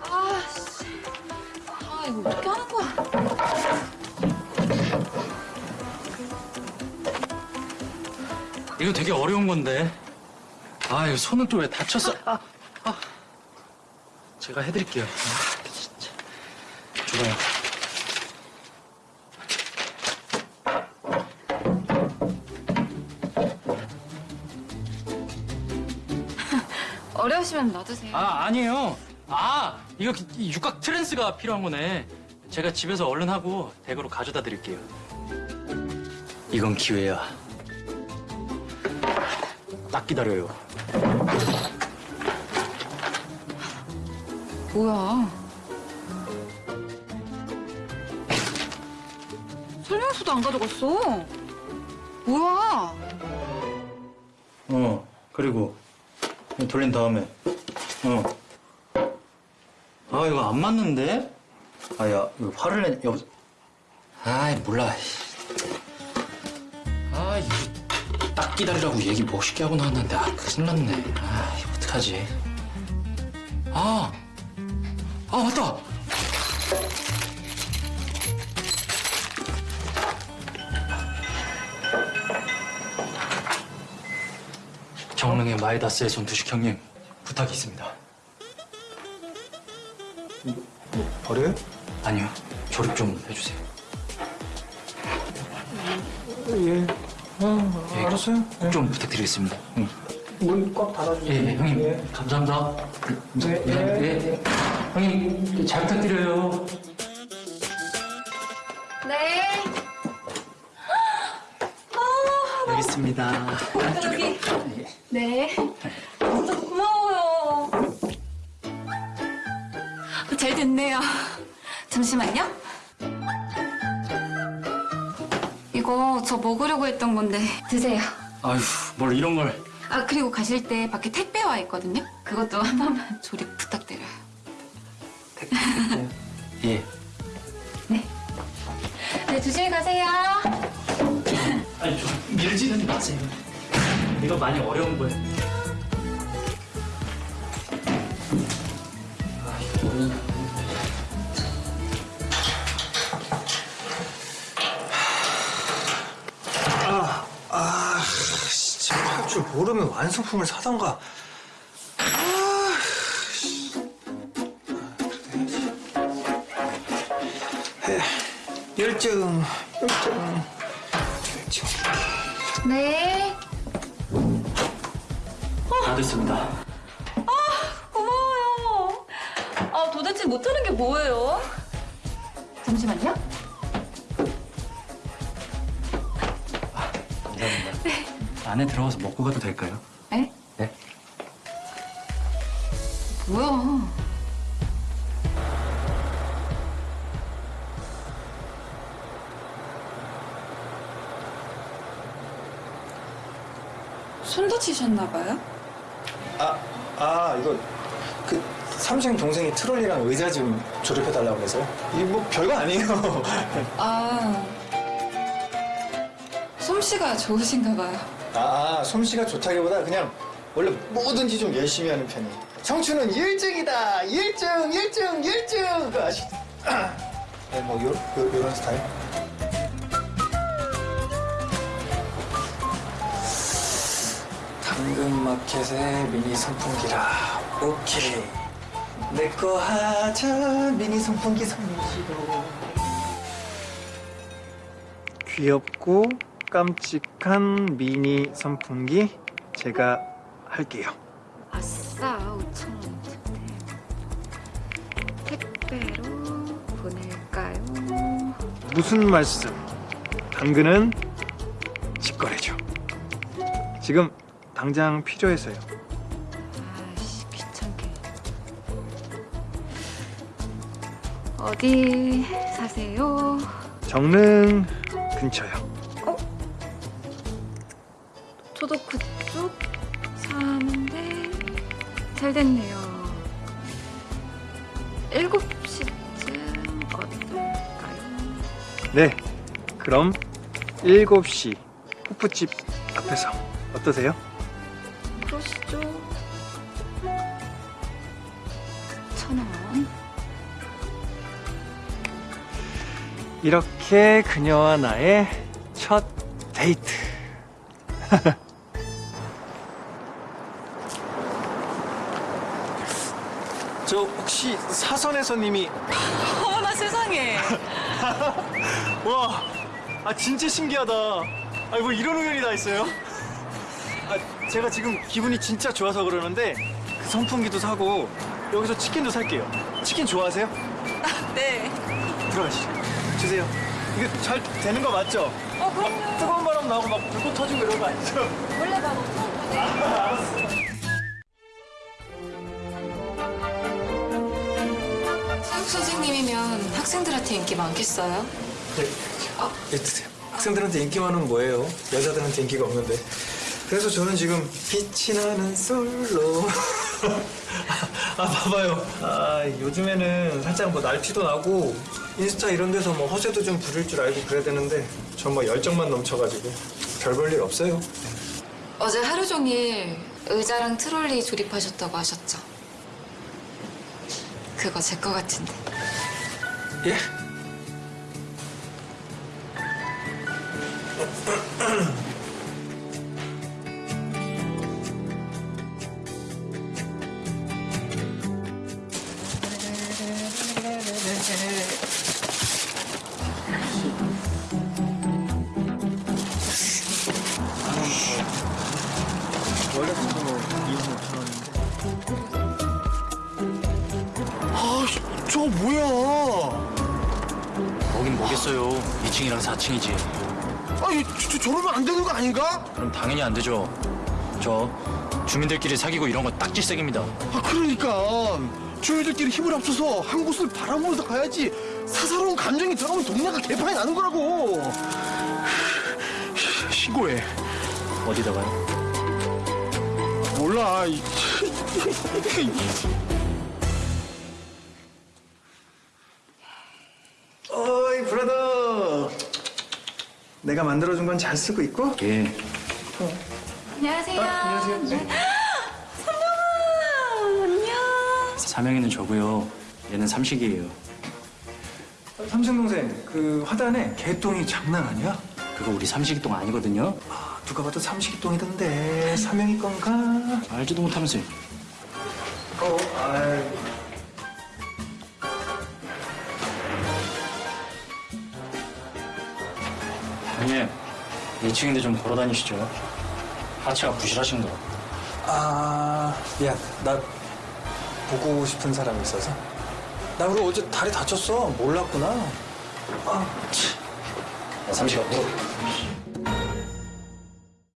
아, 씨. 아, 이거 어떻게 하는 거야? 이거 되게 어려운 건데. 아, 이거 손은 또 왜 다쳤어? 아, 아. 제가 해드릴게요. 아, 진짜. 좋아요. 어려우시면 놔두세요. 아, 아니에요. 아, 이거 이 육각 트랜스가 필요한 거네. 제가 집에서 얼른 하고 댁으로 가져다 드릴게요. 이건 기회야. 딱 기다려요. 뭐야? 설명서도 안 가져갔어. 뭐야? 어, 그리고 돌린 다음에 어. 아, 이거 안 맞는데? 아, 야, 이거 화를 내, 여 아이, 몰라. 아, 이거 딱 기다리라고 얘기 멋있게 하고 나왔는데, 아, 큰일 났네. 아, 이거 어떡하지? 아, 아, 맞다! 정릉의 마이다스의 손두식 형님, 부탁이 있습니다. 버려요? 아니요, 조립 좀 해주세요. 예. 어, 예, 알았어요. 예. 좀 부탁드리겠습니다. 응. 문꽉 닫아주세요. 예, 예, 형님. 예. 감사합니다. 네, 예, 예. 예. 형님, 잘 부탁드려요. 네. 여기 있습니다. 여기. 네. 진짜 고마워요. 잘 됐네요. 잠시만요. 이거 저 먹으려고 했던 건데 드세요. 아휴, 뭘 이런 걸. 아 그리고 가실 때 밖에 택배 와 있거든요. 그것도 한 번만 조립 부탁드려요. 예. 네. 네 조심히 가세요. 아니, 좀 밀지는 마세요. 이거 많이 어려운 거예요. 아, 이거 뭐냐. 아, 아, 진짜 할 줄 모르면 완성품을 사던가. 아, 씨. 에, 열정, 열정, 열정. 네. 다 됐습니다. 고마워요. 아 도대체 못하는 게 뭐예요? 잠시만요. 감사합니다. 안에 들어가서 먹고 가도 될까요? 네? 네. 뭐야? 손 다치셨나 봐요? 아, 아, 이거 그 삼생 동생이 트롤리랑 의자 좀 조립해달라고 그래서요. 이게 뭐 별거 아니에요. 아 솜씨가 좋으신가 봐요. 아, 솜씨가 좋다기보다 그냥 원래 뭐든지 좀 열심히 하는 편이에요. 청춘은 일증이다. 일증, 일증, 일증. 그 아시? 네, 뭐 요, 요, 요런 스타일. 당근마켓의 미니 선풍기라. 오케이. 내 거 하자. 미니 선풍기 선미시로. 귀엽고 깜찍한 미니 선풍기 제가 할게요. 아싸 5천 원 택배로 보낼까요? 무슨 말씀? 당근은 직거래죠. 지금 당장 필요해서요. 아씨 귀찮게. 어디 사세요? 정릉 근처요. 저도 그쪽 사는데 잘 됐네요. 7시쯤 어떨까요? 네. 그럼 7시 호프집 앞에서 어떠세요? 그러시죠. 천 원. 이렇게 그녀와 나의 첫 데이트. 저 혹시 사선의 손님이 어머나 세상에. 와, 아 진짜 신기하다. 아뭐 이런 우연이 다 있어요? 아 제가 지금 기분이 진짜 좋아서 그러는데 그 선풍기도 사고 여기서 치킨도 살게요. 치킨 좋아하세요? 네. 들어가시죠. 주세요. 이게 잘 되는 거 맞죠? 어 그럼요. 뜨거운 바람 나고 막 불꽃 터지고 이런 거 아니죠? 원래 막 사육 선생님이면 학생들한테 인기 많겠어요? 네. 네, 드세요. 학생들한테 인기 많은 뭐예요? 여자들한테 인기가 없는데. 그래서 저는 지금 빛이 나는 솔로. 아, 봐봐요. 아, 요즘에는 살짝 뭐 날티도 나고 인스타 이런 데서 뭐 허세도 좀 부릴 줄 알고 그래야 되는데 전 뭐 열정만 넘쳐가지고 별 볼 일 없어요. 어제 하루 종일 의자랑 트롤리 조립하셨다고 하셨죠? 그거 제 거 같은데. 예? 원래 그거 2만 5천 원인데. 아, 저거 뭐야? 거긴 뭐겠어요. 2층이랑 4층이지. 아니, 저, 저, 저러면 안 되는 거 아닌가? 그럼 당연히 안 되죠. 저 주민들끼리 사귀고 이런 거 딱질색입니다. 아, 그러니까. 주민들끼리 힘을 합쳐서 한 곳을 바라보면서 가야지. 사사로운 감정이 들어가면 동네가 개판이 나는 거라고. 신고해. 어디다가요? 몰라. 이- 어이 브라더 내가 만들어준 건 잘 쓰고 있고 예. 안녕하세요. 안녕하세요 안녕. 사명이는 저고요. 얘는 삼식이에요. 삼촌 동생 그 화단에 개똥이 장난 아니야? 그거 우리 삼식이 똥 아니거든요. 아, 누가 봐도 삼식이똥이던데 사명이 건가? 알지도 못하면서요. 어, 아이. 형님, 2층인데 좀 걸어 다니시죠. 하체가 부실하신가? 아 미안 나 보고 싶은 사람이 있어서 나 그리고 어제 다리 다쳤어 몰랐구나 야, 삼식아, 뭐.